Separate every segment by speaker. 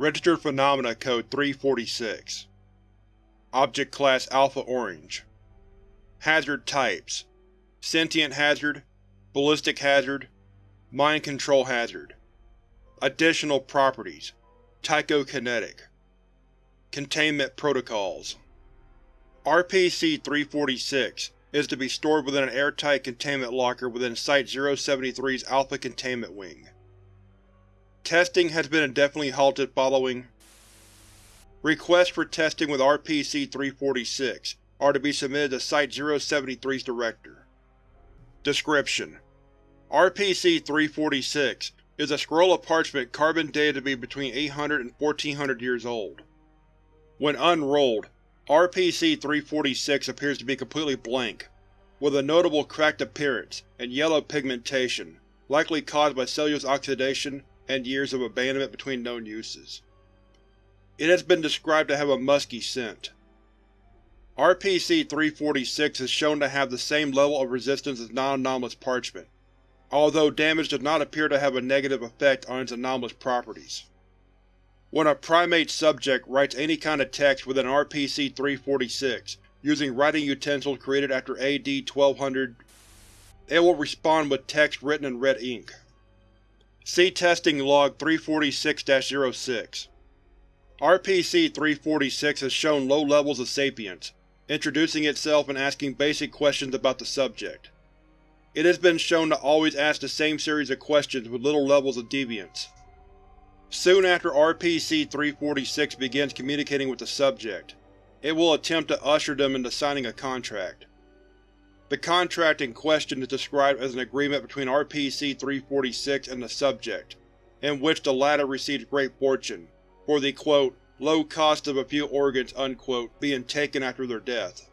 Speaker 1: Registered Phenomena Code 346 Object Class Alpha Orange. Hazard Types. Sentient Hazard. Ballistic Hazard. Mind Control Hazard. Additional Properties. Tychokinetic. Containment Protocols. RPC-346 is to be stored within an airtight containment locker within Site-073's Alpha Containment Wing. Testing has been indefinitely halted following Requests for testing with RPC-346 are to be submitted to Site-073's Director. Description: RPC-346 is a scroll of parchment carbon dated to be between 800 and 1400 years old. When unrolled, RPC-346 appears to be completely blank, with a notable cracked appearance and yellow pigmentation, likely caused by cellulose oxidation and years of abandonment between known uses. It has been described to have a musky scent. RPC-346 is shown to have the same level of resistance as non-anomalous parchment, although damage does not appear to have a negative effect on its anomalous properties. When a primate subject writes any kind of text within RPC-346 using writing utensils created after AD-1200, it will respond with text written in red ink. See Testing Log 346-06. RPC-346 has shown low levels of sapience, introducing itself and asking basic questions about the subject. It has been shown to always ask the same series of questions with little levels of deviance. Soon after RPC-346 begins communicating with the subject, it will attempt to usher them into signing a contract. The contract in question is described as an agreement between RPC-346 and the subject, in which the latter receives great fortune, for the quote, low cost of a few organs unquote, being taken after their death.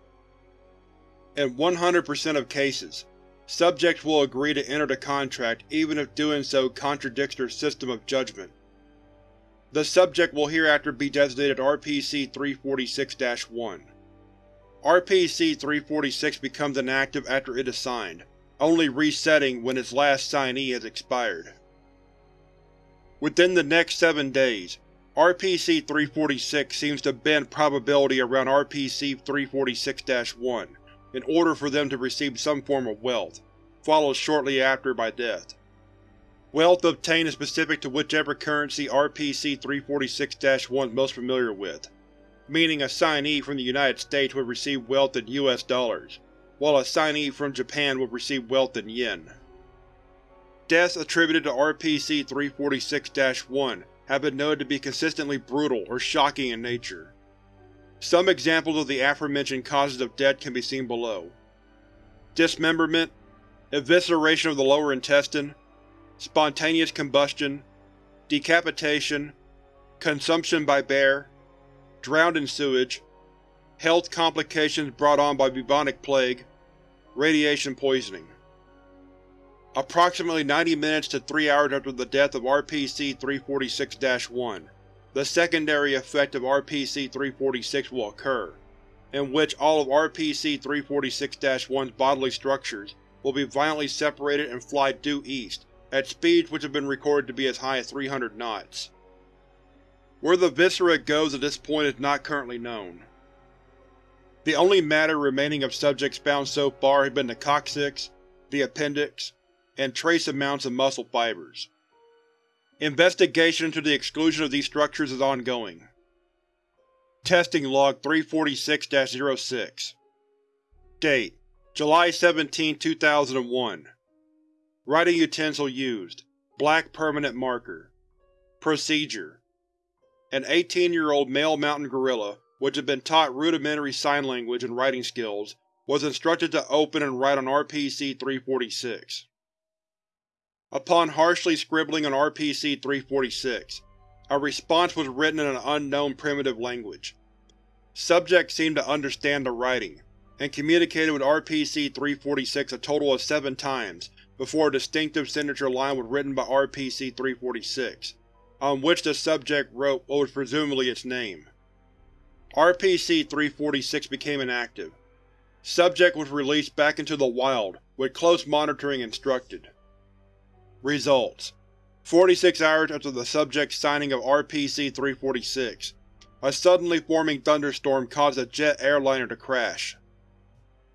Speaker 1: In 100% of cases, subjects will agree to enter the contract even if doing so contradicts their system of judgment. The subject will hereafter be designated RPC-346-1. RPC-346 becomes inactive after it is signed, only resetting when its last signee has expired. Within the next seven days, RPC-346 seems to bend probability around RPC-346-1 in order for them to receive some form of wealth, followed shortly after by death. Wealth obtained is specific to whichever currency RPC-346-1 is most familiar with, meaning a signee from the United States would receive wealth in US dollars, while a signee from Japan would receive wealth in yen. Deaths attributed to RPC-346-1 have been noted to be consistently brutal or shocking in nature. Some examples of the aforementioned causes of death can be seen below. Dismemberment, evisceration of the lower intestine, spontaneous combustion, decapitation, consumption by bear, drowned in sewage, health complications brought on by bubonic plague, radiation poisoning. Approximately 90 minutes to 3 hours after the death of RPC-346-1, the secondary effect of RPC-346 will occur, in which all of RPC-346-1's bodily structures will be violently separated and fly due east, at speeds which have been recorded to be as high as 300 knots. Where the viscera goes at this point is not currently known. The only matter remaining of subjects found so far has been the coccyx, the appendix, and trace amounts of muscle fibers. Investigation into the exclusion of these structures is ongoing. Testing Log 346-06 Date: July 17, 2001 Writing utensil used: Black permanent marker. Procedure: An 18-year-old male mountain gorilla, which had been taught rudimentary sign language and writing skills, was instructed to open and write on RPC-346. Upon harshly scribbling on RPC-346, a response was written in an unknown primitive language. Subject seemed to understand the writing, and communicated with RPC-346 a total of seven times before a distinctive signature line was written by RPC-346, on which the subject wrote what was presumably its name. RPC-346 became inactive. Subject was released back into the wild, with close monitoring instructed. Results: 46 hours after the subject's signing of RPC-346, a suddenly forming thunderstorm caused a jet airliner to crash.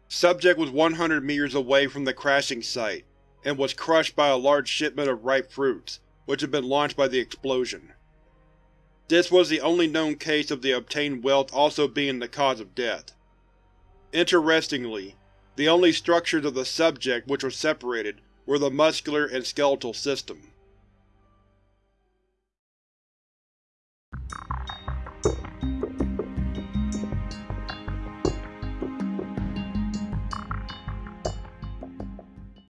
Speaker 1: Subject was 100 meters away from the crashing site, and was crushed by a large shipment of ripe fruits, which had been launched by the explosion. This was the only known case of the obtained wealth also being the cause of death. Interestingly, the only structures of the subject which were separated were the muscular and skeletal system.